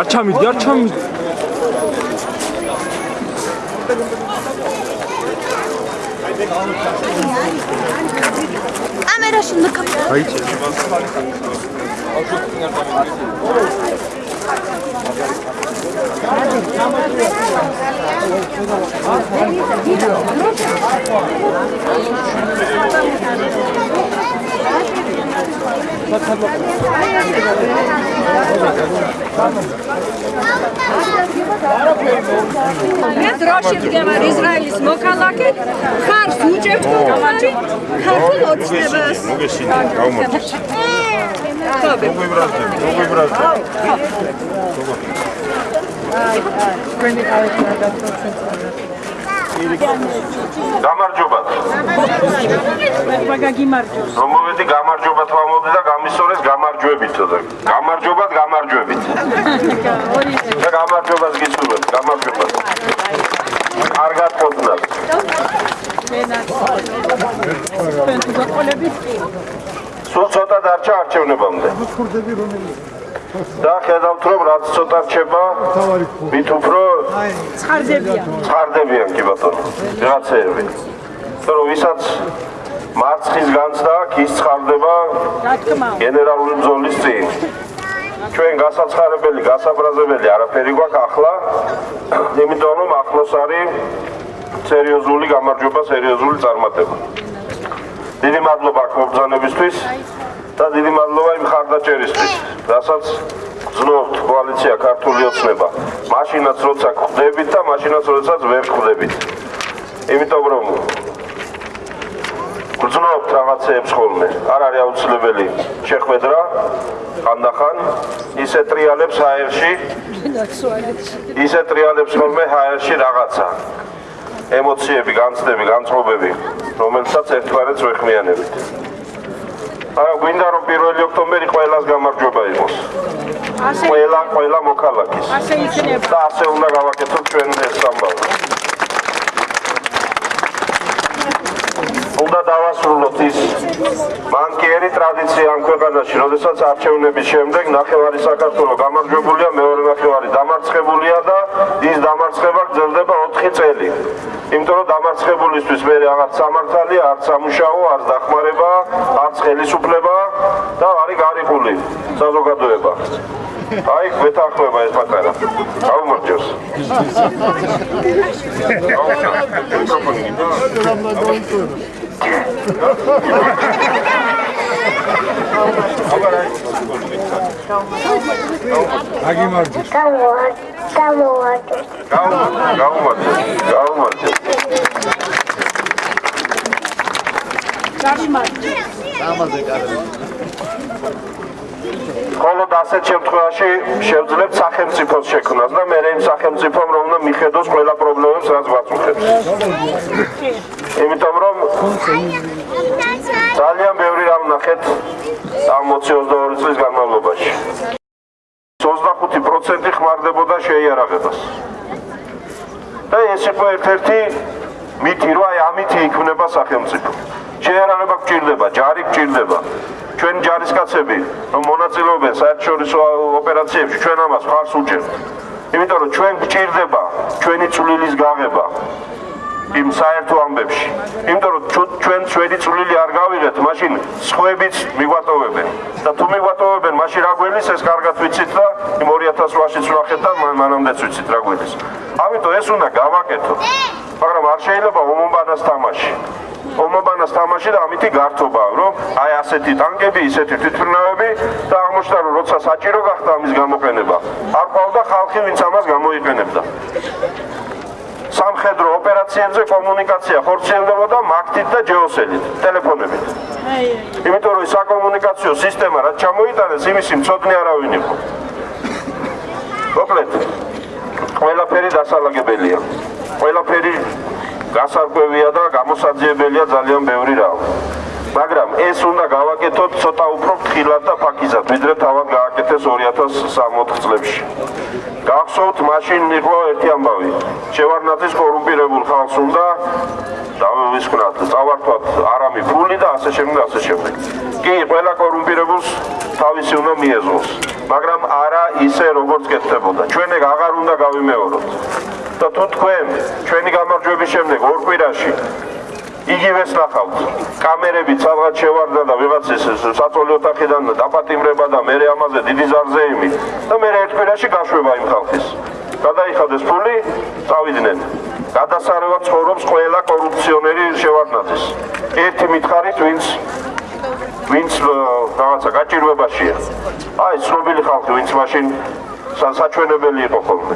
არ ჩამიდი, არ ჩამიდი. კამერაში ნახავ. აი, მე დროში ვდგევარ ისრაელის მოქალაქე ხარს უჭერთ გამარჯი ქართულ ოცნებას მოგესინა, გაუმართლე. ხობე მოგვიბრაზდები, მოგვიბრაზდები. გამარჯობათ. რომ მოვედი გამარჯობათ ვამოდი და გამისორეს გამარჯვებით და გამარჯობათ გამარჯვებით. და გამარჯობას გისურვებთ, გამარჯობათ. კარგად ყოფნათ. სულ ცოტა დარჩა არჩევნებამდე. და ხედავთ რომ რაც ცოტა რჩება, მით უფრო ცხარდებიან კი ბატონო. რაღაცეები. რომ ვისაც მარცხის განცდა აქვს, ის ცხარდება გენერალური ბრძოლის წინ. ჩვენ გასაცხარებელი, გასაბრაზებელი არაფერი გვაქვს ახლა, იმიტომ რომ ახლოს არის სერიოზული გამარჯობა, სერიოზული წარმატება. დიდი მადლობა აქ მობრძანებისთვის და დიდი მადლობა იმ ხარდაჭერისთვის, რასაც გძნობთ კოალიცია ქართული ოცნება. მაშინაც როცა ხვდებით და მაშინაც როდესაც ვერ ხვდებით. იმიტომ რომ გძნობთ რაღაცეებს ხოლმე. არ არის აუცილებელი შეხვედრა ხანდახან ისე ტრიალებს ჰაერში ისე ტრიალებს ხოლმე ჰაერში რაღაცა ემოციები, განცდები, განწყობები, რომელსაც ერთმანეთს ვეხმიანებით. არა, გვინდა რომ 1 ოქტომბერი ყველას გამარჯობა იყოს. ყველა, ყველა მოქალაქის. ასე იქნება და ასე უნდა გავაკეთოთ ჩვენ ეს ამბავი. უნდა დავასრულოთ ის მანკიერი ტრადიცია ამ ქვეყანაში, როდესაც არჩევნების შემდეგ ნახევარი საქართველოს გამარჯვებულია, მეორე ნახევარი დამარცხებულია და ის დამარცხება გრძელდება 4 წელი. იმიტომ რომ დამარცხებულისთვის მე რაღაც სამართალი, არც სამუშაო, არც დახმარება, არც ხელისუფლება და არის გარიყული საზოგადოება. აი, გვეთანხმება ეს პატარა. გაუმარჯოს. აგიმარჯოს. გაუმარჯოს, გაუმარჯოს, გაუმარჯოს. მხოლოდ ასეთ შემთხვევაში შევძლებთ სახელმწიფოს შექმნას და მე იმ სახელმწიფომ რომ უნდა მიხედოს ყველა პრობლემებს რაც გვაწუხებს. იმიტომ რომ ძალიან ბევრი რამ ნახეთ ამ 22 წლის განმავლობაში. 25% ხმარდებოდა შეიარაღებას. და ეს იყო ერთ-ერთი მითი, რომ აი ამითი იქმნება სახელმწიფო. შეიარაღება გჭირდება, ჯარი გჭირდება. ჩვენ ჯარისკაცები, რომ მონაწილეობენ საერთაშორისო ოპერაციებში, ჩვენ ამას ხარს უჭერთ. იმიტომ რომ ჩვენ გჭირდება ჩვენი წვლილის გაღება იმ საერთო ამბებში. იმიტომ რომ ჩვენ ჩვენი წვლილი არ გავიღეთ, მაშინ სხვაებიც მიგვატოვებენ. და თუ მიგვატოვებენ, მაშინ რა გველის ეს კარგად ვიცით და იმ 2008-ში ვნახეთ და მან- მანამდეც ვიცით რა გველის. ამიტომ ეს უნდა გავაკეთოთ. მაგრამ არ შეიძლება ომობანას თამაში. ომობანას თამაში და ამითი გართობა, რომ აი ასეთი ტანკები, ისეთი თვითმფრინავები და აღმოჩნდა რომ როცა საჭირო გახდა ამის გამოყენება, არ ყავდა ხალხი, ვინც ამას გამოიყენებდა. სამხედრო ოპერაციებზე კომუნიკაცია ხორციელდებოდა მაგთით და ჯეოსელით, ტელეფონებით. იმიტომ რომ საკომუნიკაციო სისტემა რაც ჩამოიტანეს, იმისი მწოდნე არავინ იყო. მოკლედ, ყველაფერი დასალაგებელია. ყველაფერი გასარკვევია და გამოსაძიებელია ძალიან ბევრი რამ. მაგრამ ეს უნდა გავაკეთოთ ცოტა უფრო ფრთხილად და ფაქიზად, ვიდრე თავად გააკეთეს 2014 წლებში. გახსოვთ, მაშინ იყო ერთი ამბავი. შევარნაძის კორუმპირებულ ხალხს უნდა დავისკვნათ, წავართვათ არამი ფული და ასე შემდეგ, ასე შემდეგ. კი, ყველა კორუმპირებულს თავისი უნდა მიეზოს. მაგრამ არა ისე როგორც კეთდებოდა. ჩვენ ეგ აღარ უნდა გავიმეოროთ. და თუ თქვენ ჩვენი გამარჯვების შემდეგ ორ კვირაში იგივეს ნახავთ. კამერები ცალღაც შევარდა და ვიღაცის საწოლი ოთახიდან დაპატიმრება და მე ამაზე დიდი ზარზეიმი და მე ერთ კვირაში გაშვება იმ ხალხის. გადაიხადეს ფული, წავიდნენ. გადასარევად ცხოვრობს ყველა კორუფციონერი შევარდნაძის. ერთი მითხარით ვინც ვინც რაღაცა გაჭირვებაშია. აი, ცნობილი ხალხი, ვინც მაშინ სა- საჩვენებელი იყო ხოლმე.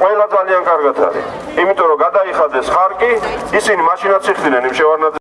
ყველა ძალიან კარგად არის. იმიტომ რომ გადაიხადეს ხარკი, ისინი მაშინაც იხდნენ იმ შევარდნაძის